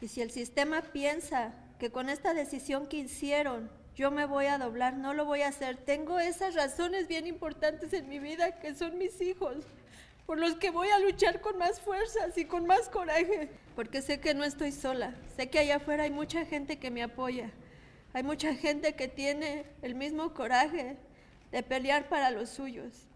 Y si el sistema piensa que con esta decisión que hicieron yo me voy a doblar, no lo voy a hacer. Tengo esas razones bien importantes en mi vida que son mis hijos, por los que voy a luchar con más fuerzas y con más coraje, porque sé que no estoy sola, sé que allá afuera hay mucha gente que me apoya, hay mucha gente que tiene el mismo coraje de pelear para los suyos.